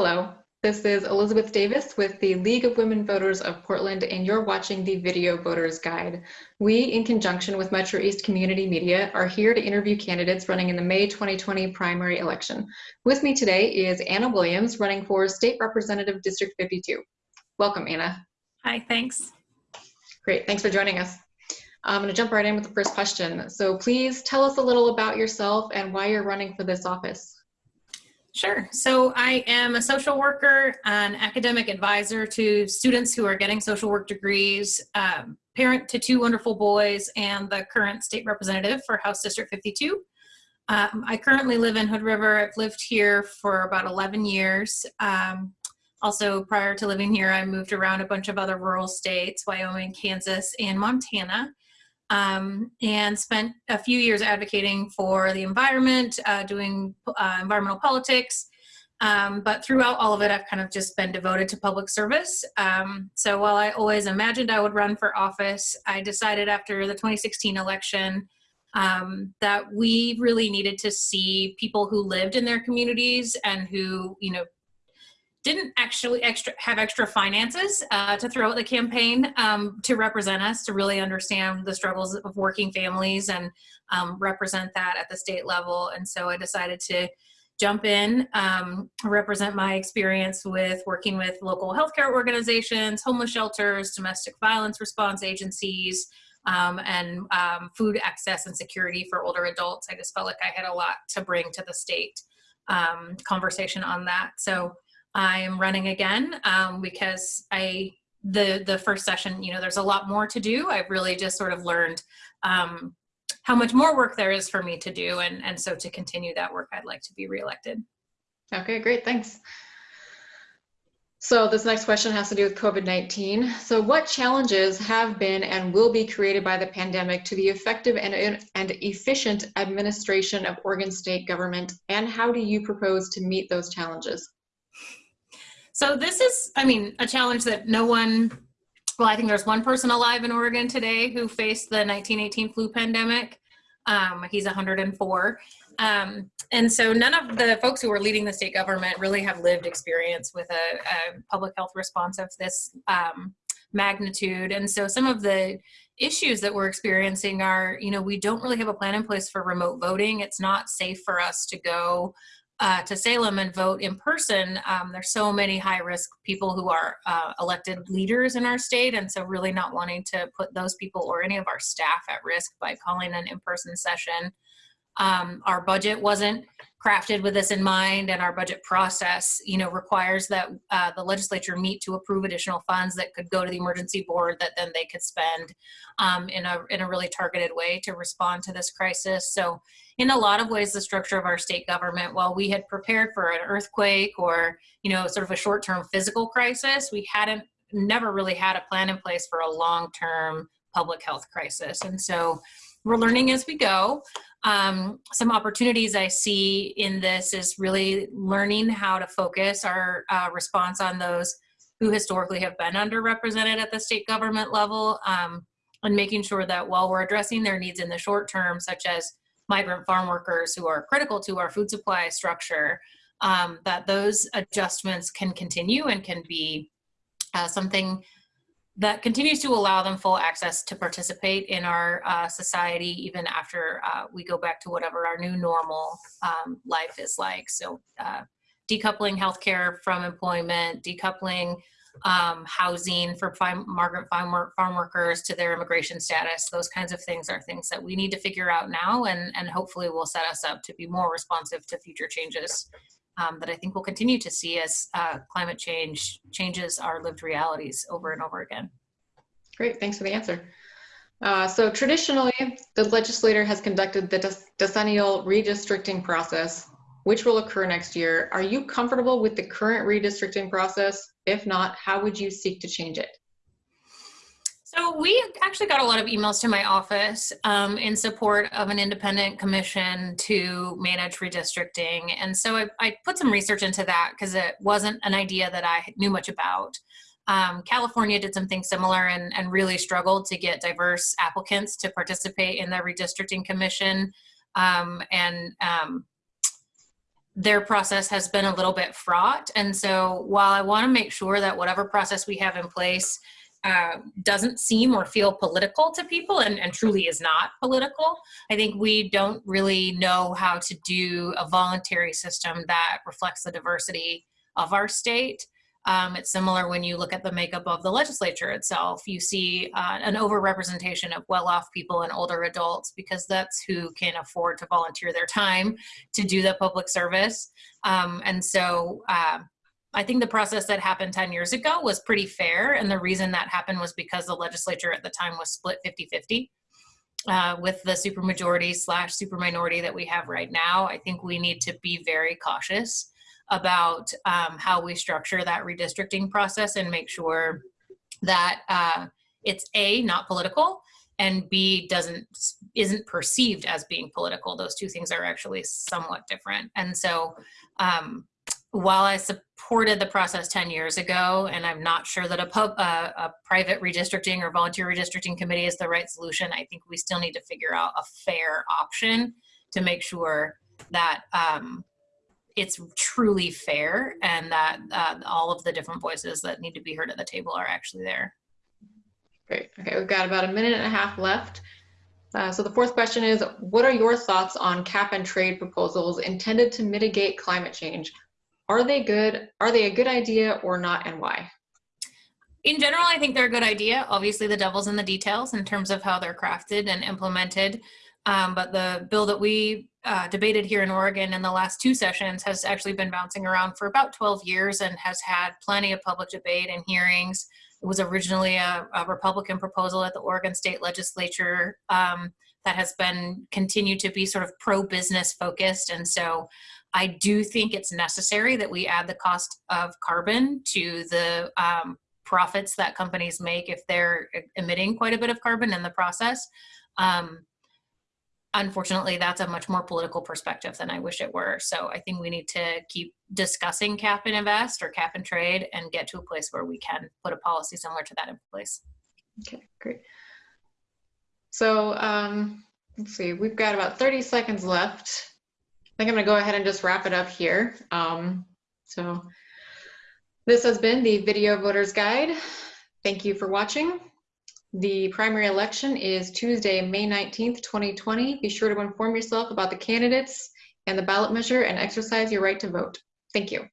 Hello, this is Elizabeth Davis with the League of Women Voters of Portland, and you're watching the Video Voters Guide. We, in conjunction with Metro East Community Media, are here to interview candidates running in the May 2020 primary election. With me today is Anna Williams, running for State Representative District 52. Welcome, Anna. Hi, thanks. Great, thanks for joining us. I'm going to jump right in with the first question. So please tell us a little about yourself and why you're running for this office. Sure. So I am a social worker, an academic advisor to students who are getting social work degrees, um, parent to two wonderful boys, and the current state representative for House District 52. Um, I currently live in Hood River. I've lived here for about 11 years. Um, also, prior to living here, I moved around a bunch of other rural states, Wyoming, Kansas, and Montana um, and spent a few years advocating for the environment, uh, doing uh, environmental politics. Um, but throughout all of it, I've kind of just been devoted to public service. Um, so while I always imagined I would run for office, I decided after the 2016 election um, that we really needed to see people who lived in their communities and who, you know, didn't actually extra have extra finances uh, to throw at the campaign um, to represent us to really understand the struggles of working families and um, represent that at the state level. And so i decided to jump in um, represent my experience with working with local healthcare organizations homeless shelters domestic violence response agencies um, and um, food access and security for older adults. I just felt like i had a lot to bring to the state um, conversation on that. So I am running again um, because I the the first session, you know, there's a lot more to do. I've really just sort of learned um, how much more work there is for me to do, and and so to continue that work, I'd like to be reelected. Okay, great, thanks. So this next question has to do with COVID-19. So what challenges have been and will be created by the pandemic to the effective and, and efficient administration of Oregon state government, and how do you propose to meet those challenges? So this is, I mean, a challenge that no one, well, I think there's one person alive in Oregon today who faced the 1918 flu pandemic. Um, he's 104. Um, and so none of the folks who are leading the state government really have lived experience with a, a public health response of this um, magnitude. And so some of the issues that we're experiencing are, you know, we don't really have a plan in place for remote voting. It's not safe for us to go uh, to Salem and vote in person, um, there's so many high risk people who are uh, elected leaders in our state. And so really not wanting to put those people or any of our staff at risk by calling an in-person session. Um, our budget wasn't crafted with this in mind and our budget process you know requires that uh, the legislature meet to approve additional funds that could go to the emergency board that then they could spend um, in a in a really targeted way to respond to this crisis. So in a lot of ways the structure of our state government while we had prepared for an earthquake or you know sort of a short-term physical crisis we hadn't never really had a plan in place for a long-term public health crisis. And so we're learning as we go. Um, some opportunities I see in this is really learning how to focus our uh, response on those who historically have been underrepresented at the state government level um, and making sure that while we're addressing their needs in the short term, such as migrant farm workers who are critical to our food supply structure, um, that those adjustments can continue and can be uh, something that continues to allow them full access to participate in our uh, society even after uh, we go back to whatever our new normal um, life is like. So uh, decoupling healthcare from employment, decoupling um, housing for migrant farm, farm workers to their immigration status, those kinds of things are things that we need to figure out now and, and hopefully will set us up to be more responsive to future changes um, that I think we'll continue to see as uh, climate change changes our lived realities over and over again. Great, thanks for the answer. Uh, so traditionally, the legislator has conducted the decennial redistricting process, which will occur next year. Are you comfortable with the current redistricting process? If not, how would you seek to change it? So we actually got a lot of emails to my office um, in support of an independent commission to manage redistricting. And so I, I put some research into that because it wasn't an idea that I knew much about. Um, California did something similar and, and, really struggled to get diverse applicants to participate in the redistricting commission. Um, and um, their process has been a little bit fraught. And so while I want to make sure that whatever process we have in place uh, doesn't seem or feel political to people and, and truly is not political, I think we don't really know how to do a voluntary system that reflects the diversity of our state. Um, it's similar when you look at the makeup of the legislature itself. You see uh, an overrepresentation of well-off people and older adults because that's who can afford to volunteer their time to do the public service. Um, and so uh, I think the process that happened 10 years ago was pretty fair. And the reason that happened was because the legislature at the time was split 50-50. Uh, with the supermajority slash superminority that we have right now, I think we need to be very cautious about um, how we structure that redistricting process and make sure that uh, it's a not political and b doesn't isn't perceived as being political those two things are actually somewhat different and so um, while I supported the process 10 years ago, and I'm not sure that a, pub, uh, a private redistricting or volunteer redistricting committee is the right solution, I think we still need to figure out a fair option to make sure that um, it's truly fair and that uh, all of the different voices that need to be heard at the table are actually there. Great. Okay, we've got about a minute and a half left. Uh, so the fourth question is, what are your thoughts on cap and trade proposals intended to mitigate climate change? Are they good? Are they a good idea or not and why? In general, I think they're a good idea. Obviously, the devil's in the details in terms of how they're crafted and implemented. Um, but the bill that we uh, debated here in Oregon in the last two sessions has actually been bouncing around for about 12 years and has had plenty of public debate and hearings. It was originally a, a Republican proposal at the Oregon State Legislature um, that has been continued to be sort of pro-business focused. And so I do think it's necessary that we add the cost of carbon to the um, profits that companies make if they're emitting quite a bit of carbon in the process. Um, unfortunately, that's a much more political perspective than I wish it were. So I think we need to keep discussing cap and invest or cap and trade and get to a place where we can put a policy similar to that in place. Okay, great. So um, let's see, we've got about 30 seconds left. I think I'm gonna go ahead and just wrap it up here. Um, so this has been the Video Voters Guide. Thank you for watching. The primary election is Tuesday, May 19th, 2020. Be sure to inform yourself about the candidates and the ballot measure and exercise your right to vote. Thank you.